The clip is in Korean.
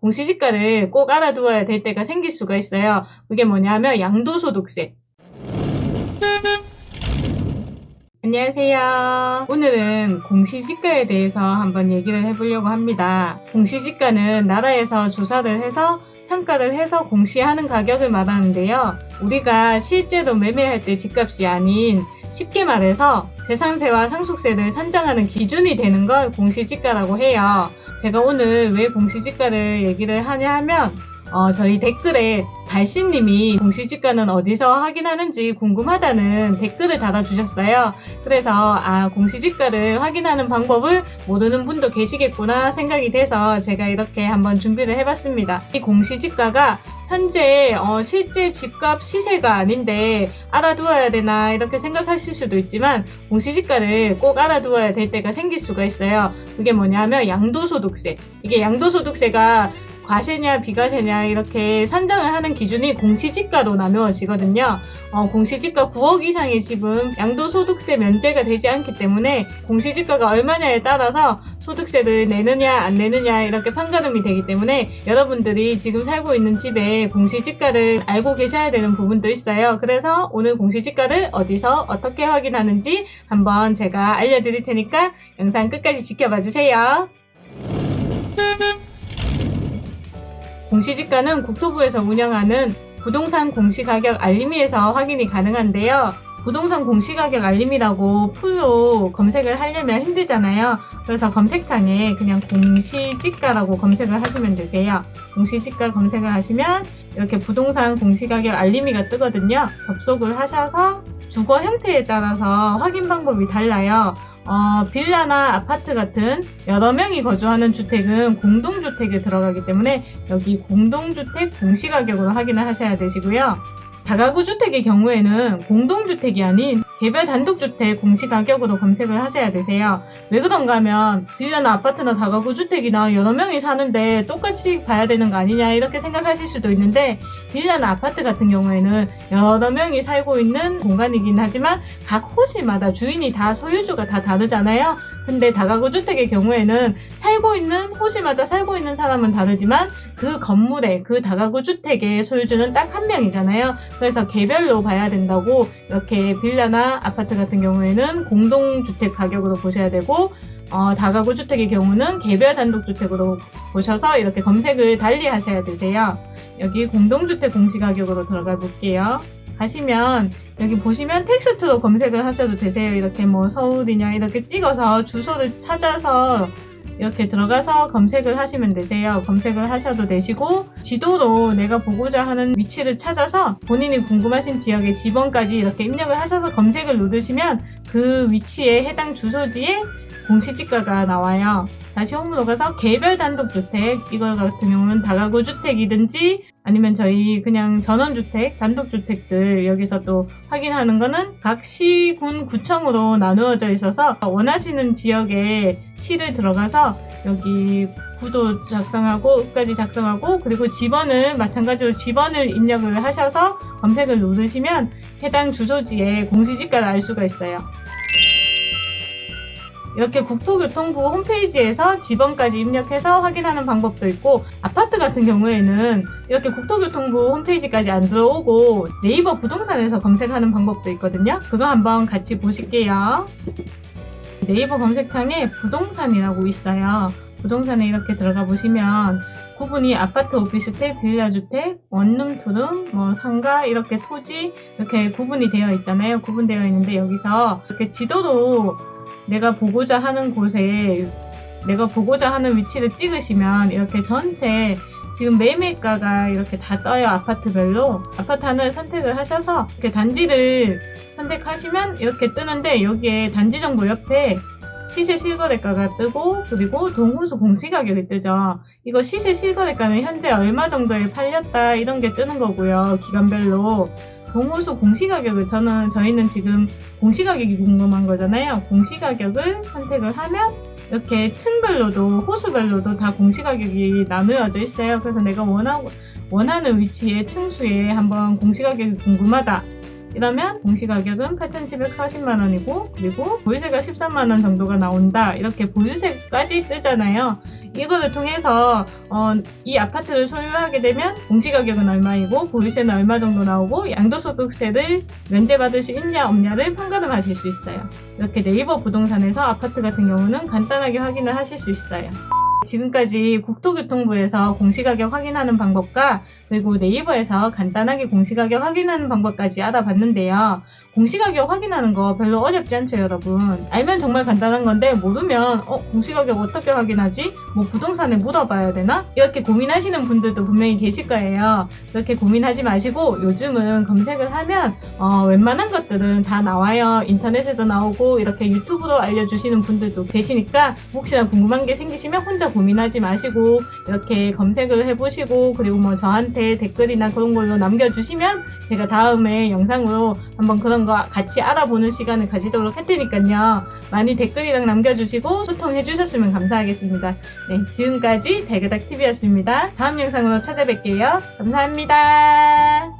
공시지가를 꼭 알아두어야 될 때가 생길 수가 있어요. 그게 뭐냐면 양도소득세. 안녕하세요. 오늘은 공시지가에 대해서 한번 얘기를 해보려고 합니다. 공시지가는 나라에서 조사를 해서 평가를 해서 공시하는 가격을 말하는데요. 우리가 실제로 매매할 때 집값이 아닌 쉽게 말해서 재산세와 상속세를 산정하는 기준이 되는 걸 공시지가라고 해요. 제가 오늘 왜 공시지가를 얘기를 하냐 하면 어, 저희 댓글에 달신님이 공시지가는 어디서 확인하는지 궁금하다는 댓글을 달아주셨어요. 그래서 아 공시지가를 확인하는 방법을 모르는 분도 계시겠구나 생각이 돼서 제가 이렇게 한번 준비를 해봤습니다. 이 공시지가가 현재 어, 실제 집값 시세가 아닌데 알아두어야 되나 이렇게 생각하실 수도 있지만 공시지가를 꼭 알아두어야 될 때가 생길 수가 있어요. 그게 뭐냐면 양도소득세. 이게 양도소득세가 과세냐 비과세냐 이렇게 산정을 하는 기준이 공시지가로 나누어지거든요. 어, 공시지가 9억 이상의 집은 양도소득세 면제가 되지 않기 때문에 공시지가가 얼마냐에 따라서 소득세를 내느냐 안 내느냐 이렇게 판가름이 되기 때문에 여러분들이 지금 살고 있는 집에 공시지가를 알고 계셔야 되는 부분도 있어요. 그래서 오늘 공시지가를 어디서 어떻게 확인하는지 한번 제가 알려드릴 테니까 영상 끝까지 지켜봐 주세요. 공시지가는 국토부에서 운영하는 부동산 공시가격 알림이에서 확인이 가능한데요. 부동산 공시가격 알림이라고 풀로 검색을 하려면 힘들잖아요. 그래서 검색창에 그냥 공시지가라고 검색을 하시면 되세요. 공시지가 검색을 하시면 이렇게 부동산 공시가격 알림이가 뜨거든요. 접속을 하셔서 주거 형태에 따라서 확인 방법이 달라요. 어, 빌라나 아파트 같은 여러 명이 거주하는 주택은 공동주택에 들어가기 때문에 여기 공동주택 공시가격으로 확인을 하셔야 되시고요. 다가구 주택의 경우에는 공동주택이 아닌 개별 단독주택 공시가격으로 검색을 하셔야 되세요. 왜 그런가 하면 빌라나 아파트나 다가구 주택이나 여러 명이 사는데 똑같이 봐야 되는 거 아니냐 이렇게 생각하실 수도 있는데 빌라나 아파트 같은 경우에는 여러 명이 살고 있는 공간이긴 하지만 각 호실마다 주인이 다 소유주가 다 다르잖아요. 근데 다가구 주택의 경우에는 살고 있는 호실마다 살고 있는 사람은 다르지만 그 건물에 그 다가구 주택의 소유주는 딱 한 명이잖아요. 그래서 개별로 봐야 된다고 이렇게 빌라나 아파트 같은 경우에는 공동주택 가격으로 보셔야 되고 어, 다가구 주택의 경우는 개별 단독주택으로 보셔서 이렇게 검색을 달리 하셔야 되세요. 여기 공동주택 공시가격으로 들어가 볼게요. 가시면 여기 보시면 텍스트로 검색을 하셔도 되세요. 이렇게 뭐 서울이냐 이렇게 찍어서 주소를 찾아서 이렇게 들어가서 검색을 하시면 되세요. 검색을 하셔도 되시고 지도로 내가 보고자 하는 위치를 찾아서 본인이 궁금하신 지역의 지번까지 이렇게 입력을 하셔서 검색을 누르시면 그 위치에 해당 주소지에 공시지가가 나와요. 다시 홈으로 가서 개별 단독주택 이거 같은 경우는 다가구 주택이든지 아니면 저희 그냥 전원주택 단독주택들 여기서 또 확인하는 거는 각 시군 구청으로 나누어져 있어서 원하시는 지역에 시를 들어가서 여기 구도 작성하고 끝까지 작성하고 그리고 지번을 마찬가지로 지번을 입력을 하셔서 검색을 누르시면 해당 주소지에 공시지가를 알 수가 있어요. 이렇게 국토교통부 홈페이지에서 지번까지 입력해서 확인하는 방법도 있고 아파트 같은 경우에는 이렇게 국토교통부 홈페이지까지 안 들어오고 네이버 부동산에서 검색하는 방법도 있거든요. 그거 한번 같이 보실게요. 네이버 검색창에 부동산이라고 있어요. 부동산에 이렇게 들어가 보시면 구분이 아파트, 오피스텔, 빌라주택, 원룸, 투룸, 뭐 상가 이렇게 토지 이렇게 구분이 되어 있잖아요. 구분되어 있는데 여기서 이렇게 지도로 내가 보고자 하는 곳에 내가 보고자 하는 위치를 찍으시면 이렇게 전체 지금 매매가가 이렇게 다 떠요 아파트별로. 아파트 하나를 선택을 하셔서 이렇게 단지를 선택하시면 이렇게 뜨는데 여기에 단지 정보 옆에 시세 실거래가가 뜨고 그리고 동호수 공시가격이 뜨죠. 이거 시세 실거래가는 현재 얼마 정도에 팔렸다 이런 게 뜨는 거고요 기간별로 동호수 공시가격을 저는 저희는 지금 공시가격이 궁금한 거잖아요. 공시가격을 선택을 하면 이렇게 층별로도 호수별로도 다 공시가격이 나누어져 있어요. 그래서 내가 원하고 원하는 위치의 층수에 한번 공시가격이 궁금하다. 이러면 공시가격은 8,740만 원이고 그리고 보유세가 13만 원 정도가 나온다. 이렇게 보유세까지 뜨잖아요. 이거를 통해서 어, 이 아파트를 소유하게 되면 공시가격은 얼마이고 보유세는 얼마 정도 나오고 양도소득세를 면제받을 수 있냐 없냐를 판가름 하실 수 있어요. 이렇게 네이버 부동산에서 아파트 같은 경우는 간단하게 확인을 하실 수 있어요. 지금까지 국토교통부에서 공시가격 확인하는 방법과 그리고 네이버에서 간단하게 공시가격 확인하는 방법까지 알아봤는데요. 공시가격 확인하는 거 별로 어렵지 않죠, 여러분. 알면 정말 간단한 건데 모르면 어, 공시가격 어떻게 확인하지? 뭐 부동산에 물어봐야 되나? 이렇게 고민하시는 분들도 분명히 계실 거예요. 그렇게 고민하지 마시고 요즘은 검색을 하면 어, 웬만한 것들은 다 나와요. 인터넷에도 나오고 이렇게 유튜브로 알려주시는 분들도 계시니까 혹시나 궁금한 게 생기시면 혼자 고민하지 마시고 이렇게 검색을 해보시고 그리고 뭐 저한테 댓글이나 그런 걸로 남겨주시면 제가 다음에 영상으로 한번 그런 거 같이 알아보는 시간을 가지도록 할 테니까요. 많이 댓글이랑 남겨주시고 소통해 주셨으면 감사하겠습니다. 네, 지금까지 대그닥TV였습니다. 다음 영상으로 찾아뵐게요. 감사합니다.